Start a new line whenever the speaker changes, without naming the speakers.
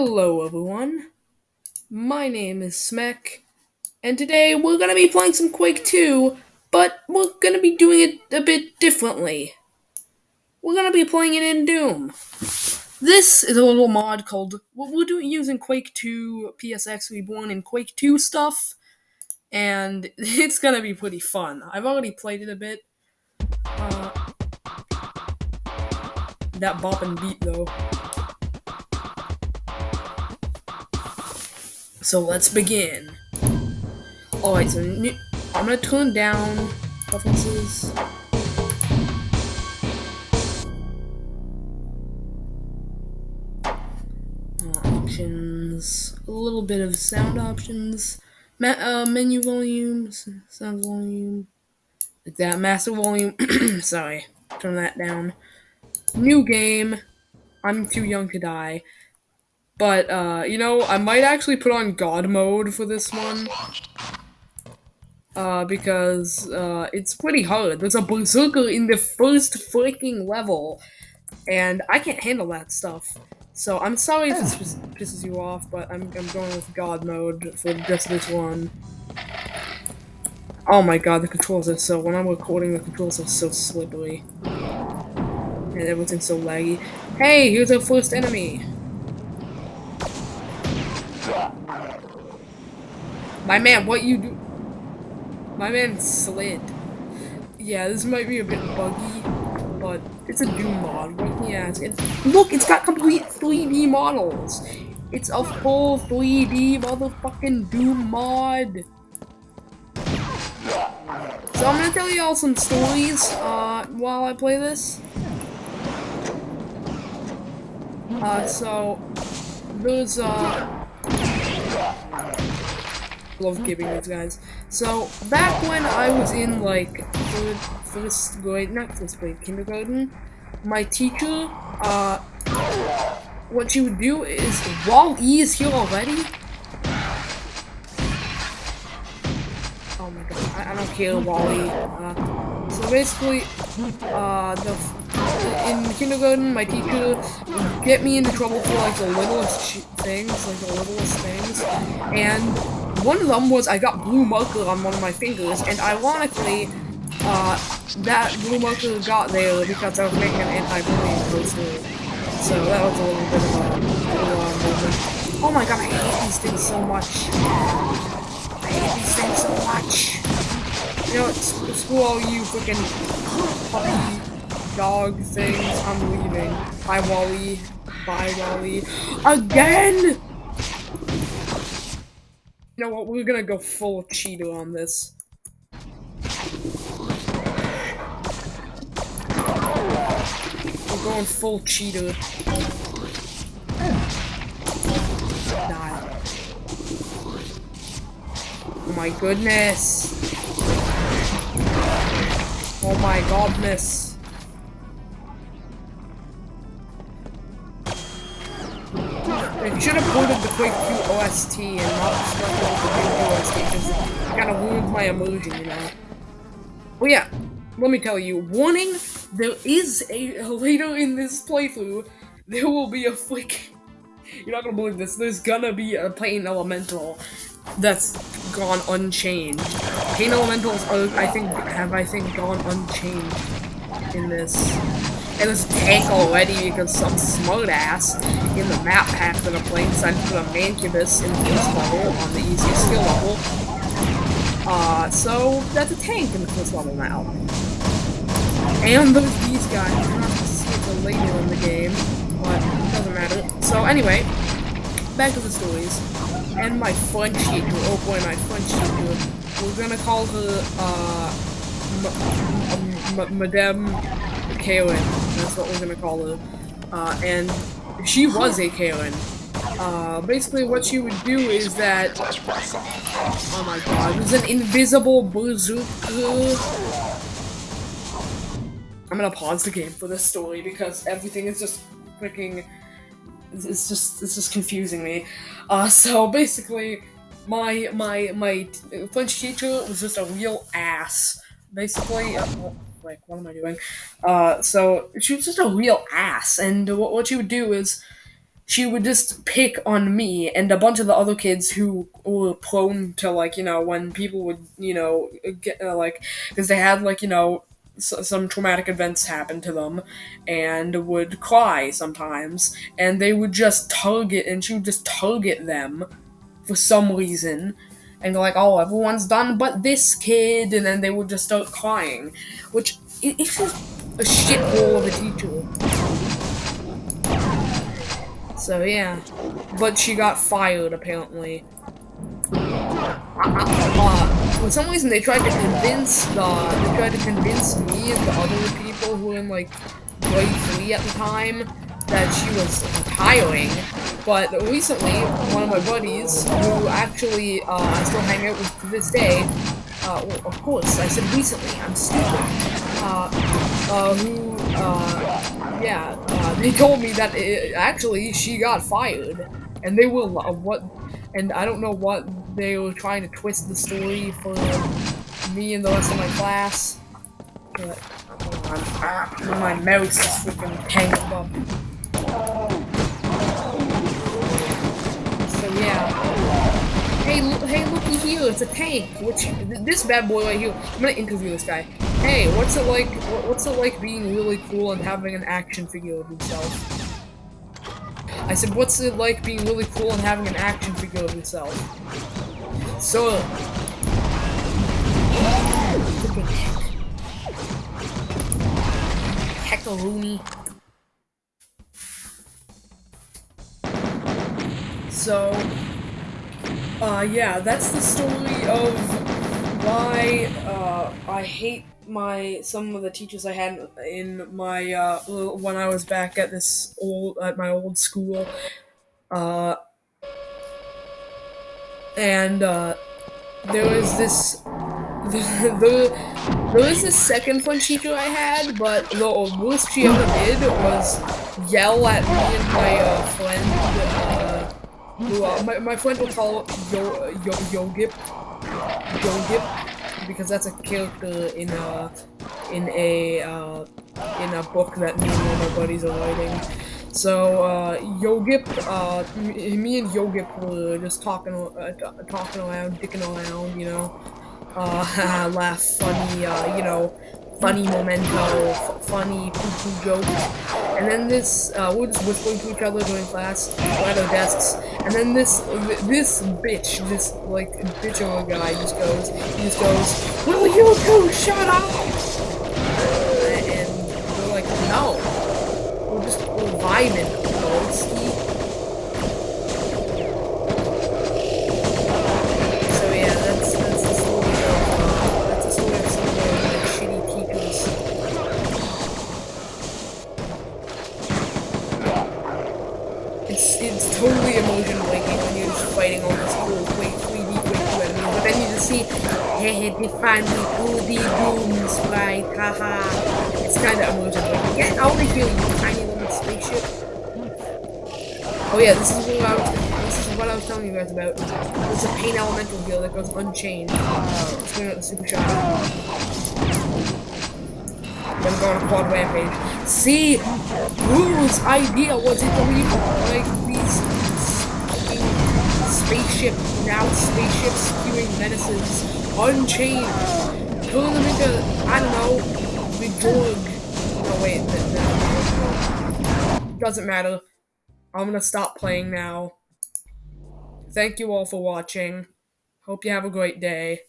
Hello everyone, my name is Smek, and today we're gonna be playing some Quake 2, but we're gonna be doing it a bit differently. We're gonna be playing it in Doom. This is a little mod called, we're doing using Quake 2, PSX Reborn, and Quake 2 stuff, and it's gonna be pretty fun. I've already played it a bit. Uh, that bopping beat though. So let's begin. Alright, so new, I'm gonna turn down preferences. Uh, options, a little bit of sound options, Ma uh, menu volume, sound volume, like that, master volume, sorry, turn that down. New game, I'm too young to die. But, uh, you know, I might actually put on God mode for this one. Uh, because, uh, it's pretty hard. There's a berserker in the first freaking level, and I can't handle that stuff. So, I'm sorry if this pisses you off, but I'm, I'm going with God mode for just this one. Oh my god, the controls are so- when I'm recording, the controls are so slippery. And everything's so laggy. Hey, here's our first enemy! My man, what you do? My man slid. Yeah, this might be a bit buggy, but it's a Doom mod. What can you ask? It's, look, it's got complete 3D models. It's a full 3D motherfucking Doom mod. So I'm gonna tell you all some stories uh, while I play this. Uh, so there's uh love giving these guys. So, back when I was in, like, first grade, not first grade, kindergarten, my teacher, uh, what she would do is, while E is here already, oh my god, I, don't care, Wally, uh, so basically, uh, the, in kindergarten, my teacher would get me into trouble for, like, the littlest things, like, the littlest things, and one of them was I got blue marker on one of my fingers, and ironically, uh, that blue marker got there because I was making an anti-bullying poster. So that was a little bit of a, moment. Oh my god, I hate these things so much. I hate these things so much. You know, screw all you freaking puppy dog things. I'm leaving. Bye, Wally. Bye, Wally. Again! You know what, we're gonna go full Cheeto on this. We're going full Cheeto. Oh my goodness. Oh my godness. They should have ported the Quake 2 OST and not stuck with the new OST because it kind of ruined my immersion, you know. Well, yeah, let me tell you, warning, there is a, later in this playthrough, there will be a flick. You're not gonna believe this, there's gonna be a Pain Elemental that's gone unchanged. Pain Elementals are, I think, have, I think, gone unchanged in this. And this tank already because some smartass in the map pack that I'm playing decided to put a Mancubus in the first level on the easiest skill level. Uh, so that's a tank in the first level now. And there's these guys. You're not see it later in the game, but it doesn't matter. So anyway, back to the stories. And my French teacher, oh boy, my French teacher. We're gonna call her, uh, Madame Kaylin. That's what we're gonna call her. Uh, and she was a Kaylin. Uh, basically what she would do is that... Oh my god, there's an invisible bazooka. I'm gonna pause the game for this story because everything is just freaking... It's just, it's just confusing me. Uh, so basically, my, my, my French teacher was just a real ass. Basically, uh, like, what am I doing? Uh, so she was just a real ass, and what, what she would do is she would just pick on me and a bunch of the other kids who were prone to like you know when people would you know get uh, like because they had like you know s- some traumatic events happen to them and would cry sometimes and they would just target and she would just target them for some reason and go like oh everyone's done but this kid and then they would just start crying which it, it's just a shithole of a teacher so yeah, but she got fired apparently. Uh, for some reason, they tried to convince the they tried to convince me and the other people who were in like grade three at the time that she was retiring. But recently, one of my buddies, who actually uh, I still hang out with to this day, uh, well, of course, I said recently, I'm stupid, uh, uh, who, uh, yeah, uh, they told me that it, actually she got fired, and they will, uh, what, and I don't know what they were trying to twist the story for me and the rest of my class, but, ah, my mouse is freaking tangled up. Hey, hey, looky here, it's a tank. Which this bad boy right here. I'm gonna interview this guy. Hey, what's it like? What's it like being really cool and having an action figure of himself? I said, what's it like being really cool and having an action figure of yourself? So, heck, Rooney. So, uh, yeah, that's the story of why uh, I hate my some of the teachers I had in my uh, when I was back at this old at my old school. Uh, and uh, there was this the, there was this second French teacher I had, but the worst she ever did was yell at me and my uh. Uh, who, uh, my, my friend will call Yo Yo Yogip Yogip because that's a character in a in a uh, in a book that me and my buddies are writing. So uh, Yogip, uh, me and Yogip were just talking, uh, talking around, dicking around, you know, uh, laugh, funny, uh, you know, funny memento, funny poo-poo joke. And then this, uh, we're just whispering to each other during class, at our desks, and then this, this bitch, this, like, bitch of a guy just goes, he just goes, Will you two shut up? And we're like, no. We're just, we're vibing, Goldski. Emotion breaking when you're just fighting all these cool Quake 3D Quake enemies, but then you just see hey they finally 2D dooms, right? Haha. It's kinda emotion breaking. Get out of here, you tiny little spaceship. Oh yeah, this is what I was this is what I was telling you guys about. There's a pain elemental here that goes unchained. Let's bring out the super shot. Then go on a quad rampage. See, whose idea was it to leave like spaceship now spaceship spewing menaces unchained? Turn them into I don't know, big Jorg. No wait, no, no. doesn't matter. I'm gonna stop playing now. Thank you all for watching. Hope you have a great day.